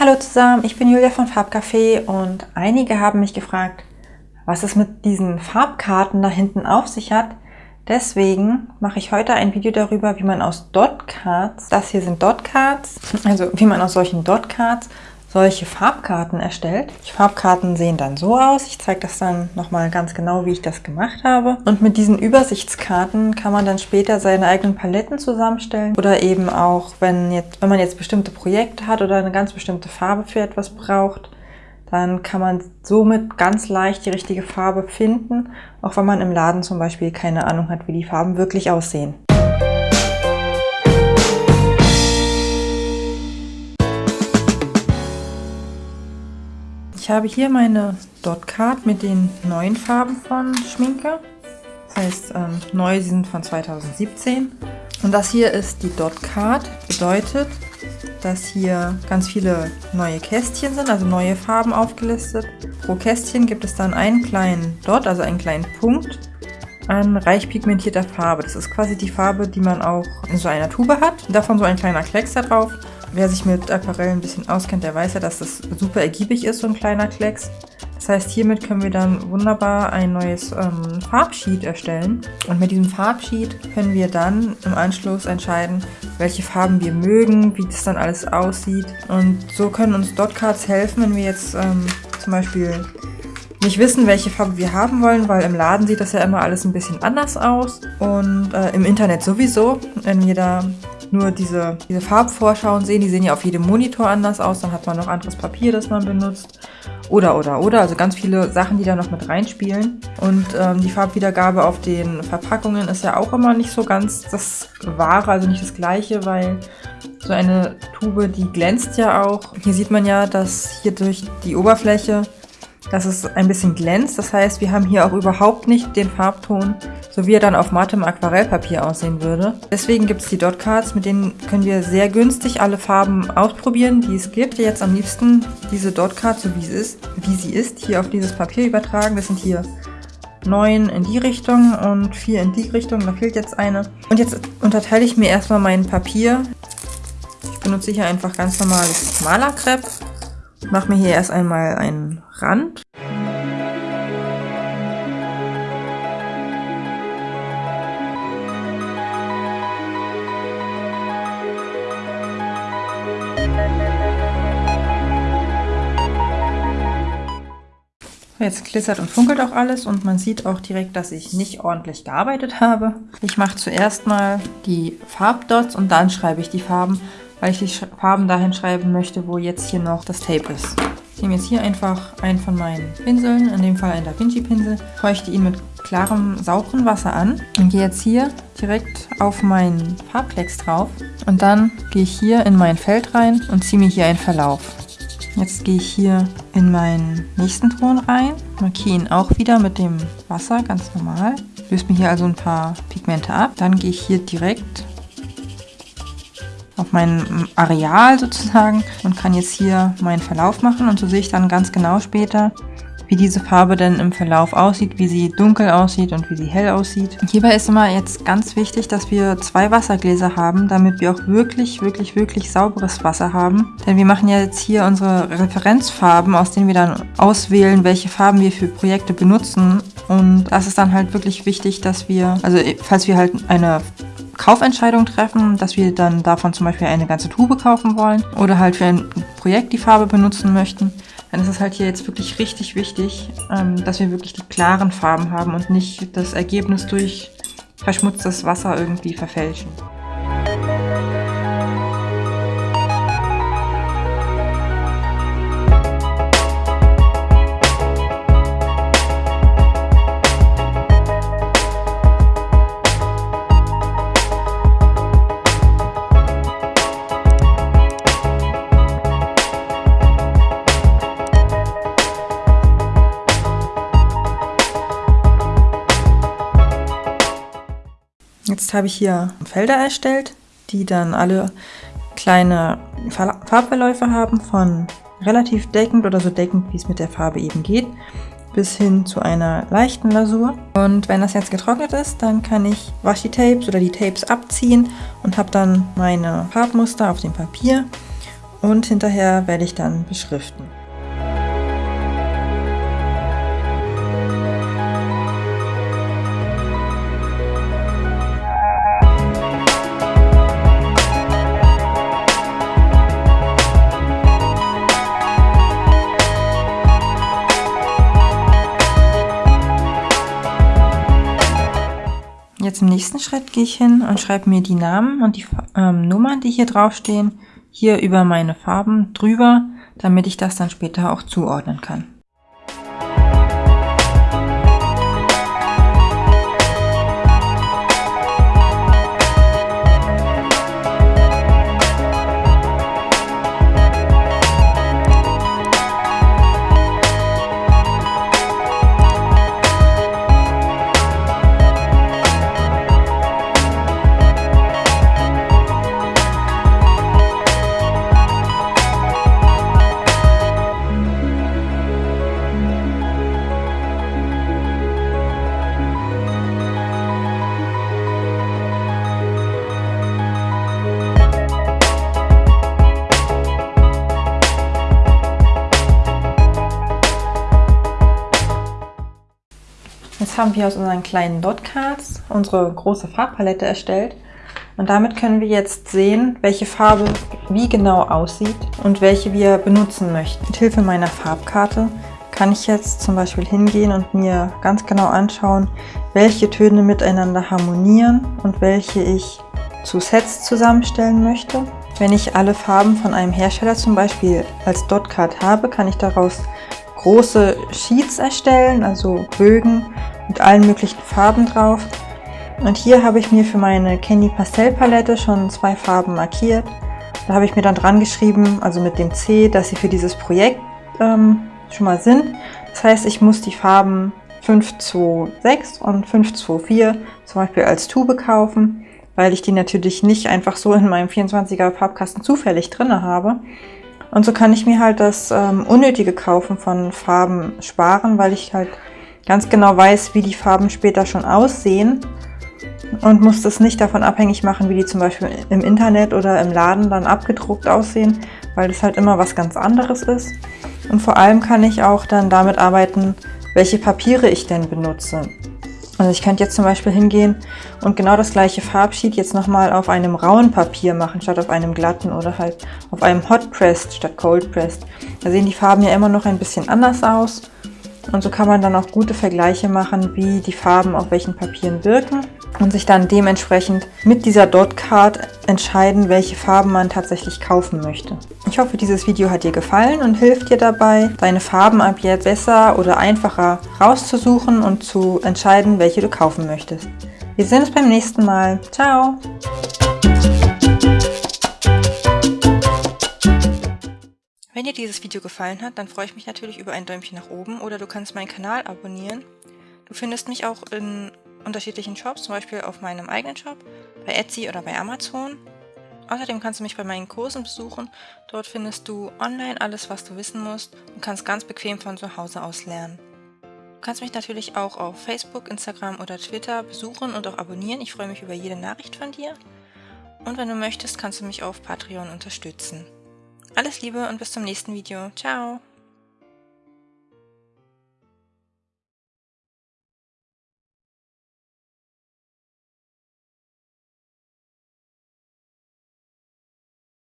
Hallo zusammen, ich bin Julia von Farbcafé und einige haben mich gefragt, was es mit diesen Farbkarten da hinten auf sich hat. Deswegen mache ich heute ein Video darüber, wie man aus Dot-Cards, das hier sind Dot-Cards, also wie man aus solchen Dot-Cards solche Farbkarten erstellt. Die Farbkarten sehen dann so aus. Ich zeige das dann nochmal ganz genau, wie ich das gemacht habe. Und mit diesen Übersichtskarten kann man dann später seine eigenen Paletten zusammenstellen oder eben auch, wenn, jetzt, wenn man jetzt bestimmte Projekte hat oder eine ganz bestimmte Farbe für etwas braucht, dann kann man somit ganz leicht die richtige Farbe finden, auch wenn man im Laden zum Beispiel keine Ahnung hat, wie die Farben wirklich aussehen. Ich habe hier meine Dot Card mit den neuen Farben von Schminke. Das heißt, ähm, neu sind von 2017. Und das hier ist die Dot Card. Bedeutet, dass hier ganz viele neue Kästchen sind, also neue Farben aufgelistet. Pro Kästchen gibt es dann einen kleinen Dot, also einen kleinen Punkt an reich pigmentierter Farbe. Das ist quasi die Farbe, die man auch in so einer Tube hat. Davon so ein kleiner Klecks da drauf. Wer sich mit Aquarell ein bisschen auskennt, der weiß ja, dass das super ergiebig ist, so ein kleiner Klecks. Das heißt, hiermit können wir dann wunderbar ein neues ähm, Farbsheet erstellen. Und mit diesem Farbsheet können wir dann im Anschluss entscheiden, welche Farben wir mögen, wie das dann alles aussieht. Und so können uns Dotcards helfen, wenn wir jetzt ähm, zum Beispiel nicht wissen, welche Farbe wir haben wollen, weil im Laden sieht das ja immer alles ein bisschen anders aus. Und äh, im Internet sowieso, wenn wir da nur diese, diese Farbvorschauen sehen. Die sehen ja auf jedem Monitor anders aus. Dann hat man noch anderes Papier, das man benutzt. Oder, oder, oder. Also ganz viele Sachen, die da noch mit reinspielen. Und ähm, die Farbwiedergabe auf den Verpackungen ist ja auch immer nicht so ganz das Wahre, also nicht das Gleiche, weil so eine Tube, die glänzt ja auch. Hier sieht man ja, dass hier durch die Oberfläche dass es ein bisschen glänzt. Das heißt, wir haben hier auch überhaupt nicht den Farbton, so wie er dann auf mattem Aquarellpapier aussehen würde. Deswegen gibt es die Dot Cards, mit denen können wir sehr günstig alle Farben ausprobieren, die es gibt. Jetzt am liebsten diese Dot Card, so wie sie ist, wie sie ist, hier auf dieses Papier übertragen. Das sind hier neun in die Richtung und vier in die Richtung. Da fehlt jetzt eine. Und jetzt unterteile ich mir erstmal mein Papier. Ich benutze hier einfach ganz normales Malerkrepp mache mir hier erst einmal einen Rand. Jetzt glitzert und funkelt auch alles und man sieht auch direkt, dass ich nicht ordentlich gearbeitet habe. Ich mache zuerst mal die Farbdots und dann schreibe ich die Farben weil ich die Farben dahin schreiben möchte, wo jetzt hier noch das Tape ist. Ich nehme jetzt hier einfach einen von meinen Pinseln, in dem Fall einen Da Vinci Pinsel, feuchte ihn mit klarem, sauberen Wasser an und gehe jetzt hier direkt auf meinen Farbklecks drauf und dann gehe ich hier in mein Feld rein und ziehe mir hier einen Verlauf. Jetzt gehe ich hier in meinen nächsten Ton rein, markiere ihn auch wieder mit dem Wasser, ganz normal. Löse mir hier also ein paar Pigmente ab. Dann gehe ich hier direkt auf mein Areal sozusagen und kann jetzt hier meinen Verlauf machen und so sehe ich dann ganz genau später, wie diese Farbe denn im Verlauf aussieht, wie sie dunkel aussieht und wie sie hell aussieht. Hierbei ist immer jetzt ganz wichtig, dass wir zwei Wassergläser haben, damit wir auch wirklich, wirklich, wirklich sauberes Wasser haben. Denn wir machen ja jetzt hier unsere Referenzfarben, aus denen wir dann auswählen, welche Farben wir für Projekte benutzen. Und das ist dann halt wirklich wichtig, dass wir, also falls wir halt eine Kaufentscheidung treffen, dass wir dann davon zum Beispiel eine ganze Tube kaufen wollen oder halt für ein Projekt die Farbe benutzen möchten, dann ist es halt hier jetzt wirklich richtig wichtig, ähm, dass wir wirklich die klaren Farben haben und nicht das Ergebnis durch verschmutztes Wasser irgendwie verfälschen. Jetzt habe ich hier Felder erstellt, die dann alle kleine Farbverläufe haben von relativ deckend oder so deckend, wie es mit der Farbe eben geht, bis hin zu einer leichten Lasur. Und wenn das jetzt getrocknet ist, dann kann ich Washi-Tapes oder die Tapes abziehen und habe dann meine Farbmuster auf dem Papier und hinterher werde ich dann beschriften. Jetzt im nächsten Schritt gehe ich hin und schreibe mir die Namen und die ähm, Nummern, die hier draufstehen, hier über meine Farben drüber, damit ich das dann später auch zuordnen kann. Haben wir aus unseren kleinen Dot-Cards unsere große Farbpalette erstellt. Und damit können wir jetzt sehen, welche Farbe wie genau aussieht und welche wir benutzen möchten. Mit Hilfe meiner Farbkarte kann ich jetzt zum Beispiel hingehen und mir ganz genau anschauen, welche Töne miteinander harmonieren und welche ich zu Sets zusammenstellen möchte. Wenn ich alle Farben von einem Hersteller zum Beispiel als Dot-Card habe, kann ich daraus große Sheets erstellen, also Bögen mit allen möglichen Farben drauf. Und hier habe ich mir für meine Candy Pastell Palette schon zwei Farben markiert. Da habe ich mir dann dran geschrieben, also mit dem C, dass sie für dieses Projekt ähm, schon mal sind. Das heißt, ich muss die Farben 526 und 524 zum Beispiel als Tube kaufen, weil ich die natürlich nicht einfach so in meinem 24er Farbkasten zufällig drin habe. Und so kann ich mir halt das ähm, unnötige Kaufen von Farben sparen, weil ich halt ganz genau weiß, wie die Farben später schon aussehen und muss das nicht davon abhängig machen, wie die zum Beispiel im Internet oder im Laden dann abgedruckt aussehen, weil das halt immer was ganz anderes ist. Und vor allem kann ich auch dann damit arbeiten, welche Papiere ich denn benutze. Also ich könnte jetzt zum Beispiel hingehen und genau das gleiche Farbsheet jetzt nochmal auf einem rauen Papier machen, statt auf einem glatten oder halt auf einem Hot Pressed statt Cold Pressed. Da sehen die Farben ja immer noch ein bisschen anders aus und so kann man dann auch gute Vergleiche machen, wie die Farben auf welchen Papieren wirken und sich dann dementsprechend mit dieser Dot Card entscheiden, welche Farben man tatsächlich kaufen möchte. Ich hoffe, dieses Video hat dir gefallen und hilft dir dabei, deine Farben ab jetzt besser oder einfacher rauszusuchen und zu entscheiden, welche du kaufen möchtest. Wir sehen uns beim nächsten Mal. Ciao! Wenn dir dieses Video gefallen hat, dann freue ich mich natürlich über ein Däumchen nach oben oder du kannst meinen Kanal abonnieren. Du findest mich auch in unterschiedlichen Shops, zum Beispiel auf meinem eigenen Shop, bei Etsy oder bei Amazon. Außerdem kannst du mich bei meinen Kursen besuchen. Dort findest du online alles, was du wissen musst und kannst ganz bequem von zu Hause aus lernen. Du kannst mich natürlich auch auf Facebook, Instagram oder Twitter besuchen und auch abonnieren. Ich freue mich über jede Nachricht von dir. Und wenn du möchtest, kannst du mich auf Patreon unterstützen. Alles Liebe und bis zum nächsten Video. Ciao!